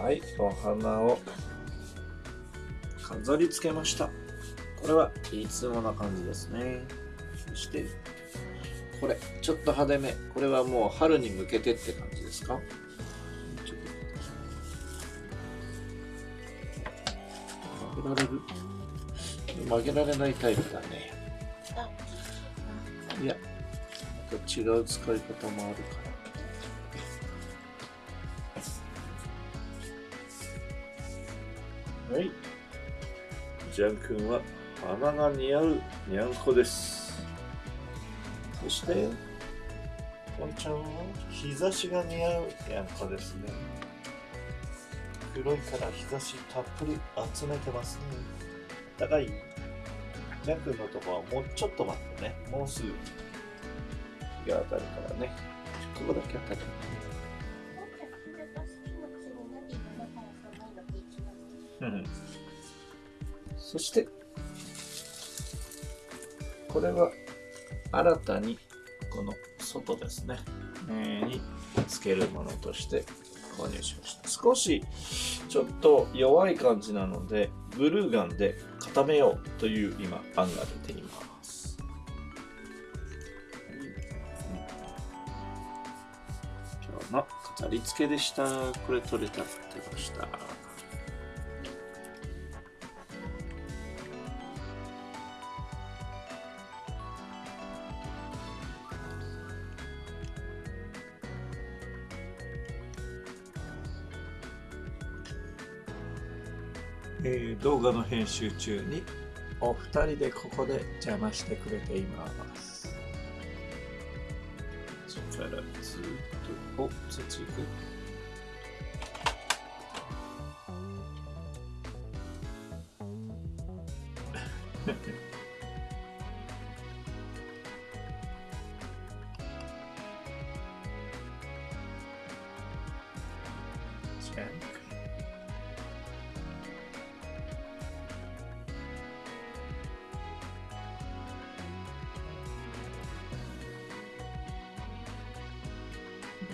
はいお花を。飾り付けました。これはいつもな感じですね。そしてこれちょっと派手め。これはもう春に向けてって感じですか？曲げられる？曲げられないタイプだね。いやまた違う使い方もあるかジャン君は花が似合うにゃんこです。そしてポンちゃんは日差しが似合うにゃんこですね。黒いから日差したっぷり集めてますね。高いジャン君のとこはもうちょっと待ってね。もうすぐ日が当たるからね。ここだけ当たる。うんそしてこれは新たにこの外ですね、えー、につけるものとして購入しました。少しちょっと弱い感じなのでグルーガンで固めようという今案が出ています。今日の飾り付けでした。これ取れたってました。えー、動画の編集中にお二人でここで邪魔してくれています。そこからずっとおそっち行く？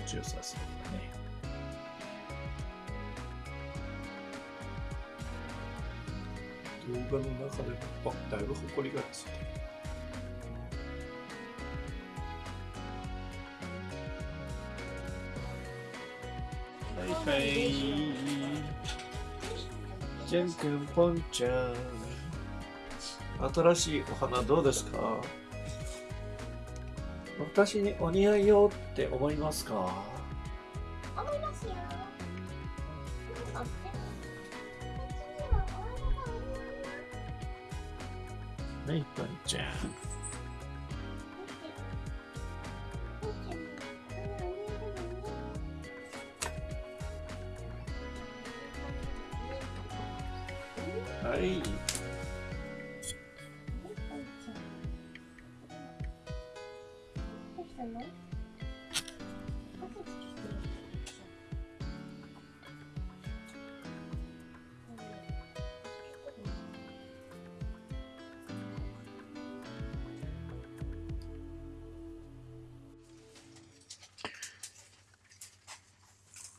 気持ちよさそうだね。動画の中でも、あ、だいぶ埃がついてる。はいはい。ジャン君、ポンちゃん。新しいお花どうですか？私にお似合いよって思いますか？思いますよ。とっても。はい、ポンちゃん。の？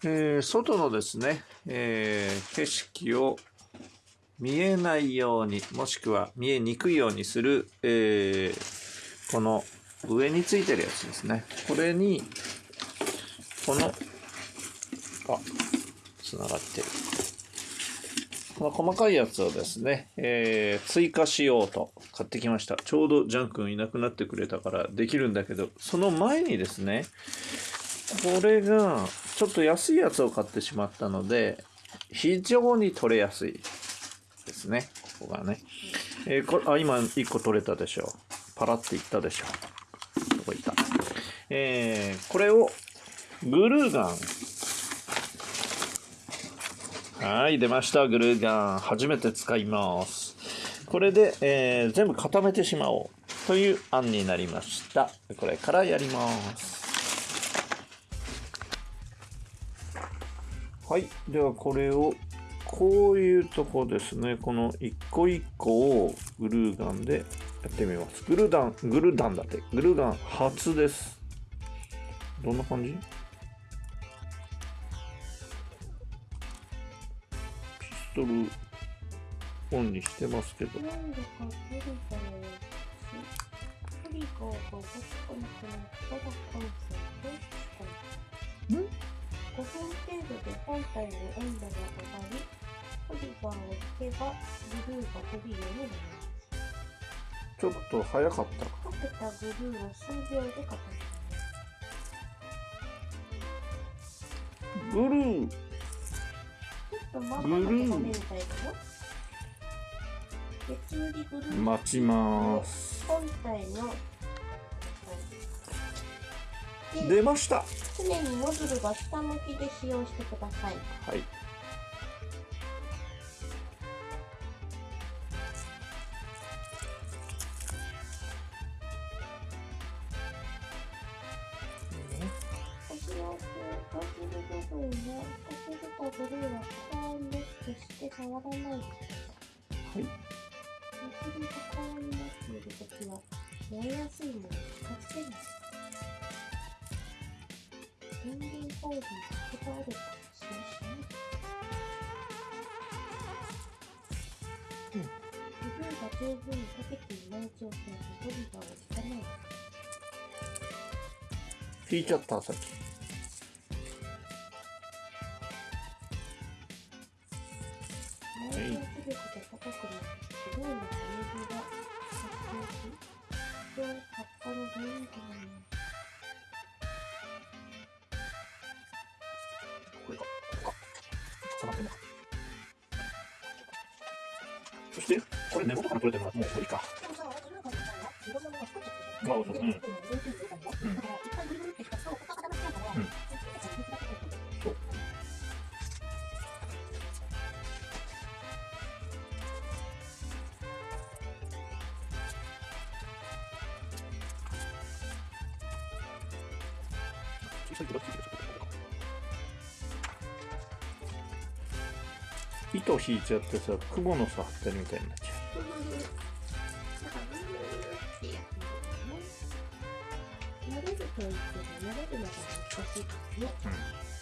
えー外のですね、えー景色を見えないようにもしくは見えにくいようにする、えーこの上についてるやつですね。これにこのあつながってる。この細かいやつをですね、えー追加しようと買ってきました。ちょうどジャン君いなくなってくれたからできるんだけどその前にですねこれがちょっと安いやつを買ってしまったので非常に取れやすいですね。ここがね、えーこあ今1個取れたでしょ。パラっていったでしょ。どこいったえーこれをグルーガンはい出ましたグルーガン初めて使いますこれで、えー全部固めてしまおうという案になりましたこれからやりますはい。ではこれを、こういうとこですね。この一個一個をグルーガンでやってみます。グルーダン、グルーダンだって。グルーガン初です。どんな感じ？トルオンにしてますけどなん？だかトリガーをトリガーが動かなくなったら感染どうしたのん ?5 分程度で本体の温度が上がり、トリガーを引けばブルーが飛びるようになります。ちょっと早かった溶けたブルーを数秒で固めブルー。ちょっとマックで食べみたいだよ。別売りブルー。待ちます本体の出ました常にノズルが下向きで使用してください。はい決して触らない。はいノズルが高温になっているときは燃えやすいので近づけない。電源コードにかけ倒れたら使用しないでうんブルーが十分に溶けていない状態でトリガーを引かないで引いちゃったさっき高くなってブルーの羽が発生し不調発火の原因となりますそしてこれ根元から取れてるのはもう無理か。でもさ、ブルーが出たらい糸引いちゃってさ雲の巣張ってるみたいになっちゃううん。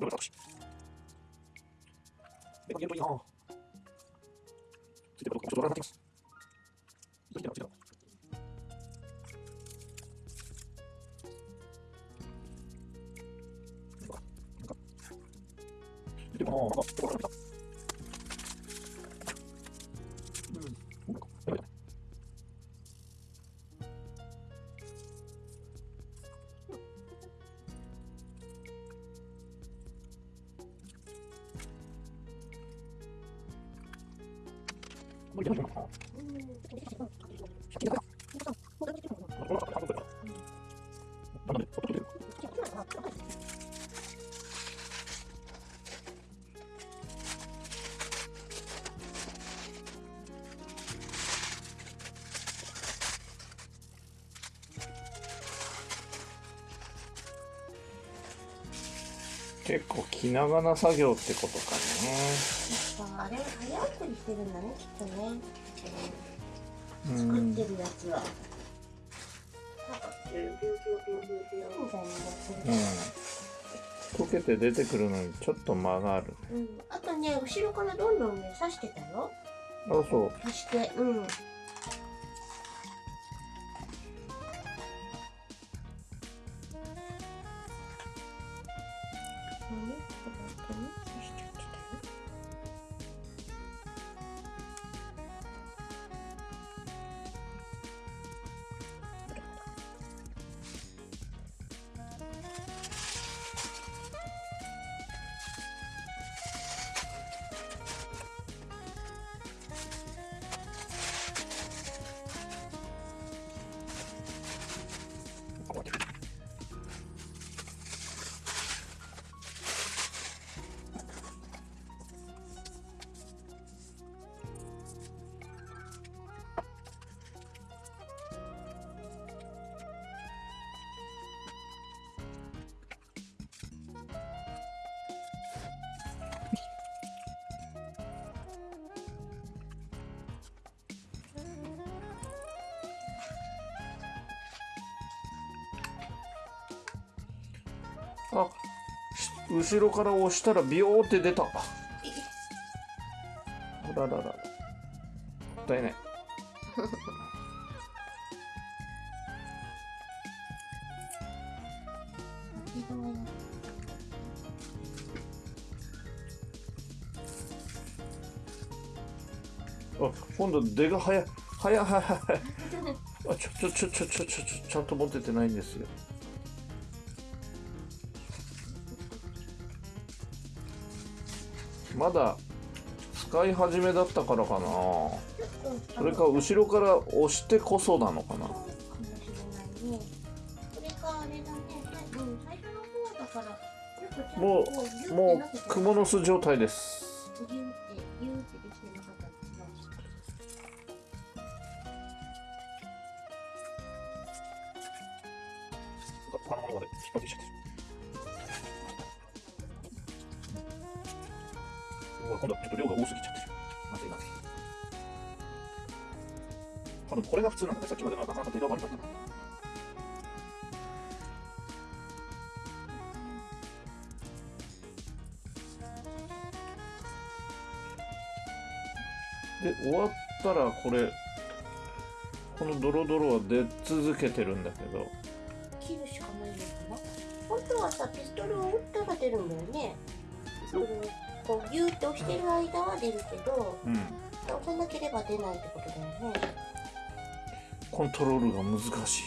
だからブルーっと言っても慣れ結構気長な作業ってことかねあれ早送りしてるんだね、きっとね。う作っんてるやつは。なんか、ピューピューピューピューピューピューみたいなのがするうん溶けて出てくるのにちょっと間があるうん、あとね、後ろからどんどんね、刺してたよ。あそう刺して、うん。こあ後ろから押したらビヨーって出た。あららら。もったいない。あ今度出が早い。早い早い早い。あちょちょちょちょちょちょちょちゃんと持ててないんですよ。まだ使い始めだったからかな。それか後ろから押してこそなのかな。かも。うもうもなってたうクモの巣状態ですギューってギューってできてなかった。って気がした。他のまで。引っ張ってきちゃって今度はちょっと量が多すぎちゃってる。まずいまずい多分これが普通なんだね。さっきまでのなかなか手が悪かったなで終わったらこれこのドロドロは出続けてるんだけど。切るしかないのかな。本当はさ、ピストルを打ったら出るんだよね。ピストルをこうギューって押してる間は出るけど、うん押さなければ出ないってことだよね。コントロールが難しい難しいね。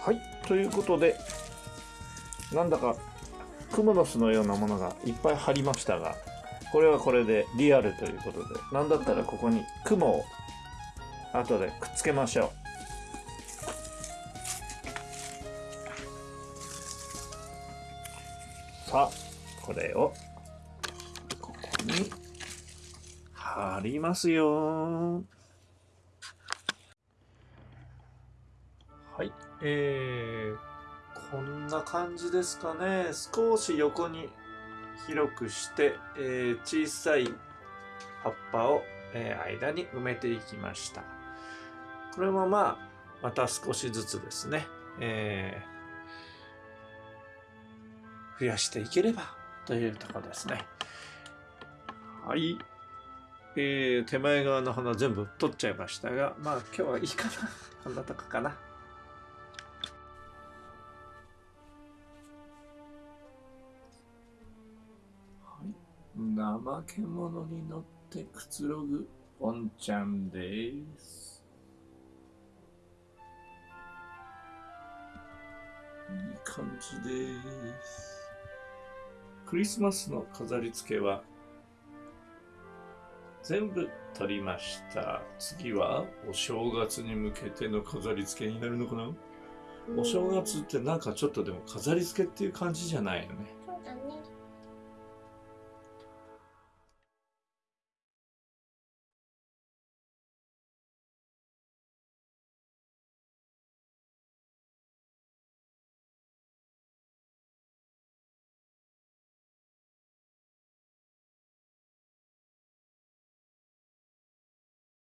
はいということでなんだかクモの巣のようなものがいっぱい貼りましたがこれはこれでリアルということでなんだったらここに雲を後でくっつけましょうさあこれを貼りますよはい、えー、こんな感じですかね。少し横に広くして、えー小さい葉っぱを、えー間に埋めていきました。これもまあ、また少しずつですね、えー増やしていければというところですね。はい。えー手前側の花全部取っちゃいましたが、まあ今日はいいかな。こんなとこかな。はい怠け者に乗ってくつろぐポンちゃんです。いい感じです。クリスマスの飾り付けは全部取りました。次はお正月に向けての飾り付けになるのかな？お正月ってなんかちょっとでも飾り付けっていう感じじゃないよね。